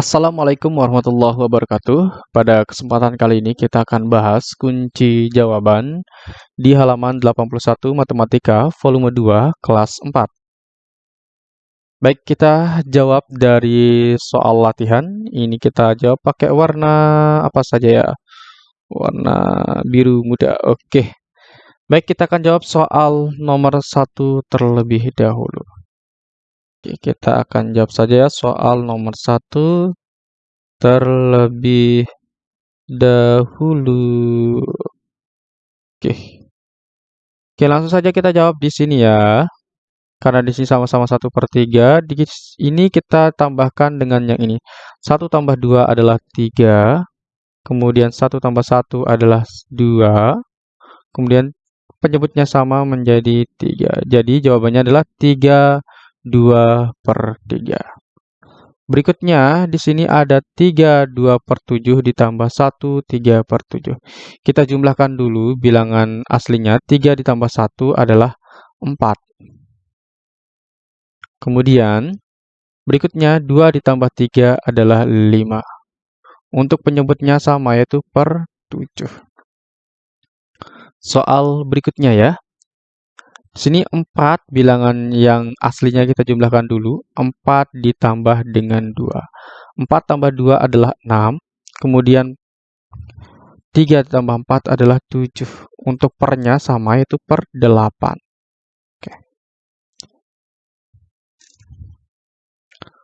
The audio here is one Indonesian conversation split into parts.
Assalamualaikum warahmatullahi wabarakatuh. Pada kesempatan kali ini kita akan bahas kunci jawaban di halaman 81 Matematika volume 2 kelas 4. Baik, kita jawab dari soal latihan. Ini kita jawab pakai warna apa saja ya? Warna biru muda. Oke. Baik, kita akan jawab soal nomor satu terlebih dahulu. Oke, kita akan jawab saja ya soal nomor satu terlebih dahulu. Oke. Oke, langsung saja kita jawab di sini ya. Karena di sini sama-sama 1 per 3, di ini kita tambahkan dengan yang ini. 1 tambah 2 adalah 3, kemudian 1 tambah 1 adalah 2, kemudian penyebutnya sama menjadi 3. Jadi jawabannya adalah 3 2 per 3. Berikutnya, di sini ada 3 2 per 7 ditambah 1 3 per 7. Kita jumlahkan dulu bilangan aslinya. 3 ditambah 1 adalah 4. Kemudian, berikutnya 2 ditambah 3 adalah 5. Untuk penyebutnya sama yaitu per 7. Soal berikutnya ya. Sini 4 bilangan yang aslinya kita jumlahkan dulu. 4 ditambah dengan 2. 4 tambah 2 adalah 6. Kemudian 3 ditambah 4 adalah 7. Untuk pernya sama yaitu per 8. Oke.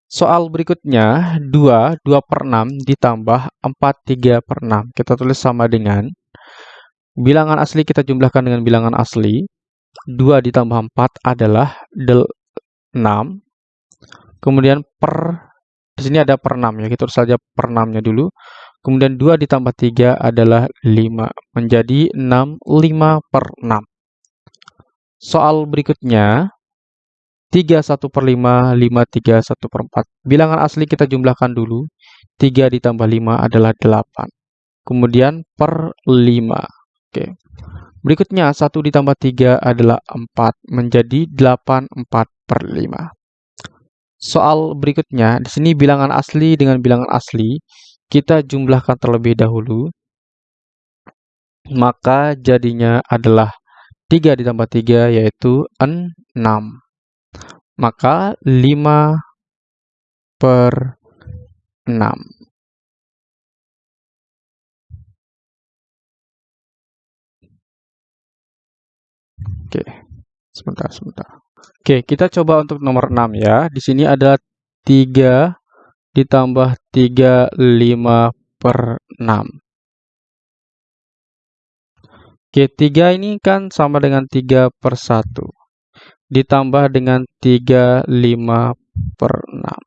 Soal berikutnya 2, 2 per 6 ditambah 4, 3 per 6. Kita tulis sama dengan bilangan asli kita jumlahkan dengan bilangan asli. 2 ditambah 4 adalah 6. Kemudian per, di sini ada per 6 ya, kita tulis saja per 6-nya dulu. Kemudian 2 ditambah 3 adalah 5. Menjadi 6, 5 per 6. Soal berikutnya, 3 1 per 5, 5 3 1 per 4. Bilangan asli kita jumlahkan dulu. 3 ditambah 5 adalah 8. Kemudian per 5. Oke. Berikutnya, 1 ditambah 3 adalah 4, menjadi 8 4 per 5. Soal berikutnya, di sini bilangan asli dengan bilangan asli, kita jumlahkan terlebih dahulu. Maka jadinya adalah 3 ditambah 3 yaitu 6. Maka 5 per 6. Oke, sebentar, sebentar. Oke, kita coba untuk nomor 6 ya. Di sini ada 3 ditambah 3, 5 per 6. Oke, 3 ini kan sama dengan 3 per 1. Ditambah dengan 3, 5 per 6.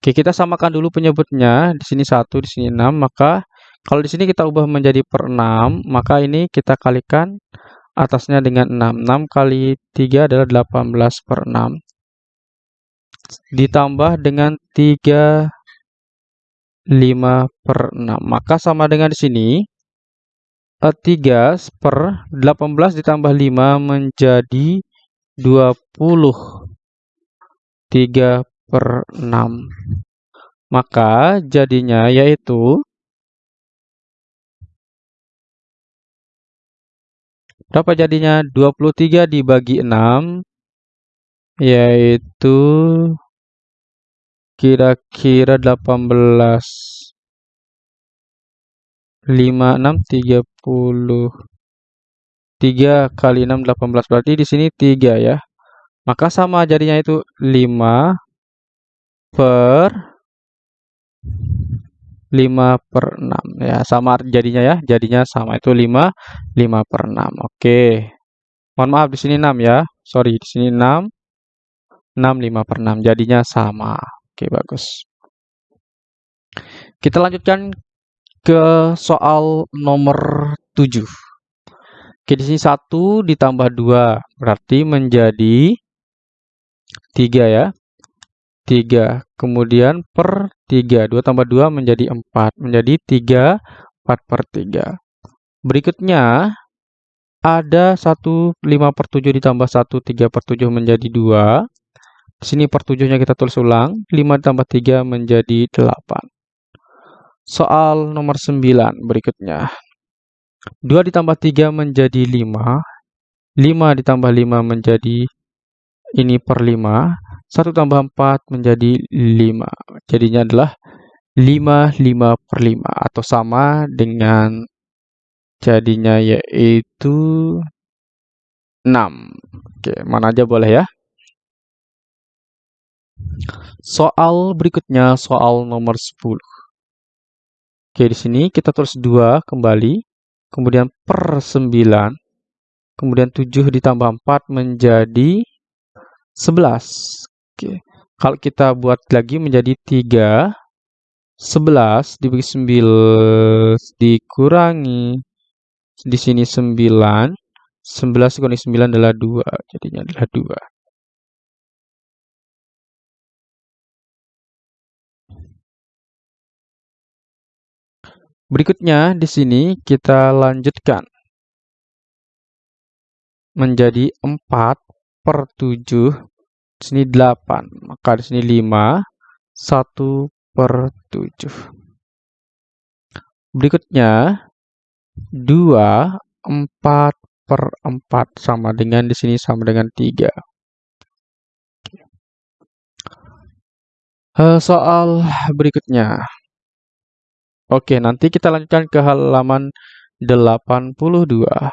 Oke, kita samakan dulu penyebutnya. Di sini 1, di sini 6. Maka kalau di sini kita ubah menjadi per 6, maka ini kita kalikan atasnya dengan 6. 6 kali 3 adalah 18 per 6. Ditambah dengan 3, 5 per 6. Maka sama dengan di sini. 3 eh, per 18 ditambah 5 menjadi 20. 3 per 6. Maka jadinya yaitu Berapa jadinya? 23 dibagi 6 yaitu kira-kira 18 5 6 30 3 kali 6 18 berarti di sini 3 ya. Maka sama jadinya itu 5 per 5 per 6 ya sama jadinya ya. Jadinya sama itu 5 5 per 6 oke. Mohon maaf di sini 6 ya. Sorry di sini 6 6 5 per 6 jadinya sama. Oke bagus. Kita lanjutkan ke soal nomor 7 oke di sini 1 ditambah 2 berarti menjadi 3 ya 3. Kemudian per 3. 2 tambah 2 menjadi 4. Menjadi 3, 4 per 3. Berikutnya, ada 1 5 per 7 ditambah 1 3 per 7 menjadi 2. Di sini per 7-nya kita tulis ulang. 5 ditambah 3 menjadi 8. Soal nomor 9 berikutnya. 2 ditambah 3 menjadi 5. 5 ditambah 5 menjadi ini per 5. 1 tambah 4 menjadi 5. Jadinya adalah 5, 5 per 5. Atau sama dengan jadinya yaitu 6. Oke, mana aja boleh ya. Soal berikutnya, soal nomor 10. Oke, di sini kita tulis 2 kembali, kemudian per 9, kemudian 7 ditambah 4 menjadi 11. Oke. Kalau kita buat lagi menjadi 3, 11 dibagi 9 dikurangi di sini 9, 11 dikurangi 9 adalah 2, jadinya adalah 2. Berikutnya di sini kita lanjutkan menjadi 4 per 7 sini 8 maka di sini 5 1 per 7 berikutnya 2 4 per 4 sama dengan di sini sama dengan 3 eh, soal berikutnya. Oke, nanti kita lanjutkan ke halaman 82.